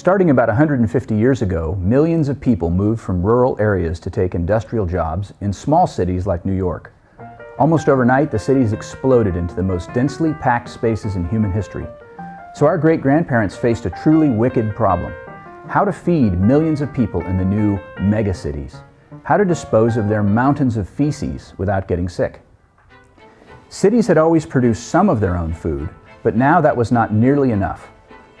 Starting about 150 years ago, millions of people moved from rural areas to take industrial jobs in small cities like New York. Almost overnight, the cities exploded into the most densely packed spaces in human history. So our great-grandparents faced a truly wicked problem. How to feed millions of people in the new megacities. How to dispose of their mountains of feces without getting sick. Cities had always produced some of their own food, but now that was not nearly enough.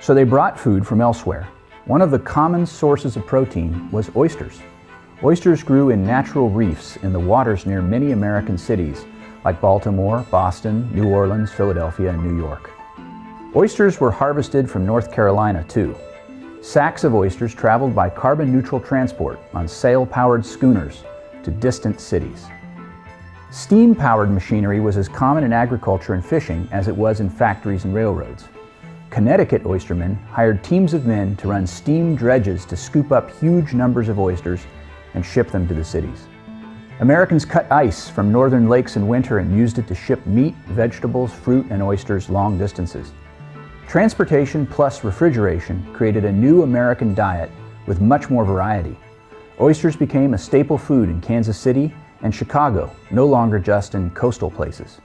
So they brought food from elsewhere. One of the common sources of protein was oysters. Oysters grew in natural reefs in the waters near many American cities like Baltimore, Boston, New Orleans, Philadelphia, and New York. Oysters were harvested from North Carolina too. Sacks of oysters traveled by carbon-neutral transport on sail-powered schooners to distant cities. Steam-powered machinery was as common in agriculture and fishing as it was in factories and railroads. Connecticut oystermen hired teams of men to run steam dredges to scoop up huge numbers of oysters and ship them to the cities. Americans cut ice from northern lakes in winter and used it to ship meat, vegetables, fruit, and oysters long distances. Transportation plus refrigeration created a new American diet with much more variety. Oysters became a staple food in Kansas City and Chicago, no longer just in coastal places.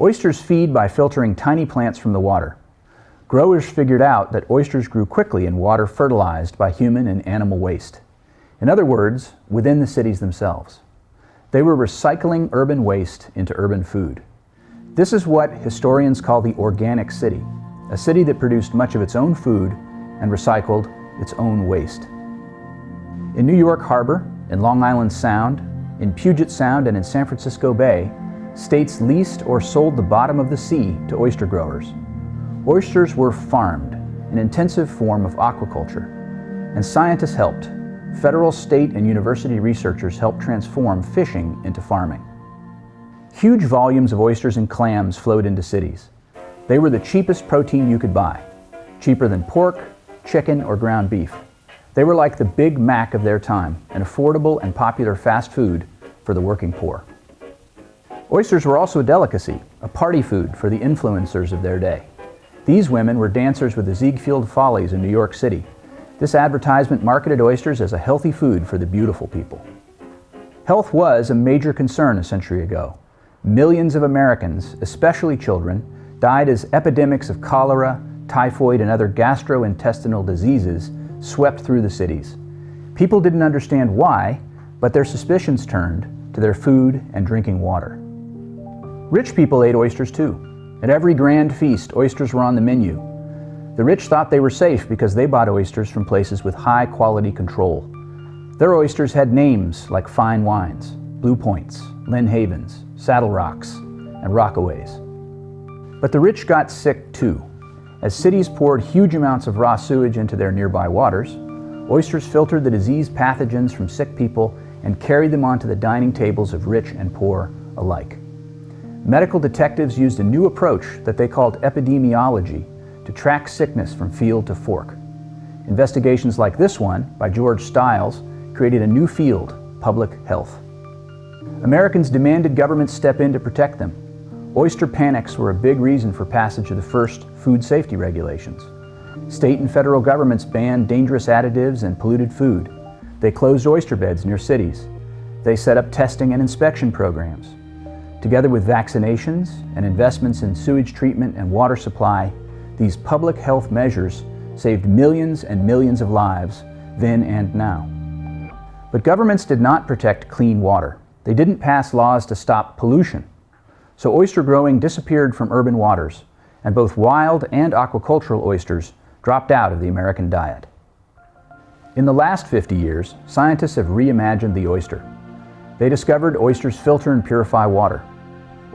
Oysters feed by filtering tiny plants from the water. Growers figured out that oysters grew quickly in water fertilized by human and animal waste. In other words, within the cities themselves. They were recycling urban waste into urban food. This is what historians call the organic city, a city that produced much of its own food and recycled its own waste. In New York Harbor, in Long Island Sound, in Puget Sound, and in San Francisco Bay, states leased or sold the bottom of the sea to oyster growers. Oysters were farmed, an intensive form of aquaculture, and scientists helped. Federal, state, and university researchers helped transform fishing into farming. Huge volumes of oysters and clams flowed into cities. They were the cheapest protein you could buy, cheaper than pork, chicken, or ground beef. They were like the Big Mac of their time, an affordable and popular fast food for the working poor. Oysters were also a delicacy, a party food for the influencers of their day. These women were dancers with the Ziegfeld Follies in New York City. This advertisement marketed oysters as a healthy food for the beautiful people. Health was a major concern a century ago. Millions of Americans, especially children, died as epidemics of cholera, typhoid, and other gastrointestinal diseases swept through the cities. People didn't understand why, but their suspicions turned to their food and drinking water. Rich people ate oysters too. At every grand feast, oysters were on the menu. The rich thought they were safe because they bought oysters from places with high quality control. Their oysters had names like fine wines, Blue Points, Lynnhavens, Saddle Rocks, and Rockaways. But the rich got sick too. As cities poured huge amounts of raw sewage into their nearby waters, oysters filtered the disease pathogens from sick people and carried them onto the dining tables of rich and poor alike medical detectives used a new approach that they called epidemiology to track sickness from field to fork. Investigations like this one, by George Stiles, created a new field, public health. Americans demanded governments step in to protect them. Oyster panics were a big reason for passage of the first food safety regulations. State and federal governments banned dangerous additives and polluted food. They closed oyster beds near cities. They set up testing and inspection programs. Together with vaccinations and investments in sewage treatment and water supply, these public health measures saved millions and millions of lives then and now. But governments did not protect clean water. They didn't pass laws to stop pollution. So oyster growing disappeared from urban waters, and both wild and aquacultural oysters dropped out of the American diet. In the last 50 years, scientists have reimagined the oyster. They discovered oysters filter and purify water.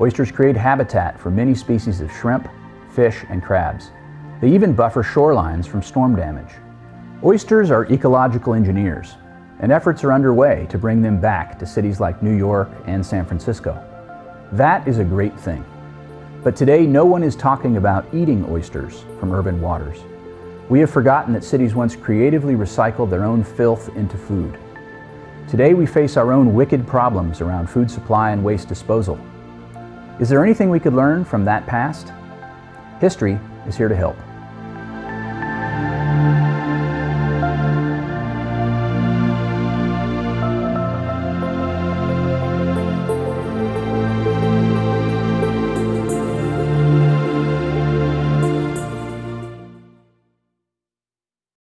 Oysters create habitat for many species of shrimp, fish, and crabs. They even buffer shorelines from storm damage. Oysters are ecological engineers, and efforts are underway to bring them back to cities like New York and San Francisco. That is a great thing. But today, no one is talking about eating oysters from urban waters. We have forgotten that cities once creatively recycled their own filth into food. Today, we face our own wicked problems around food supply and waste disposal. Is there anything we could learn from that past? History is here to help.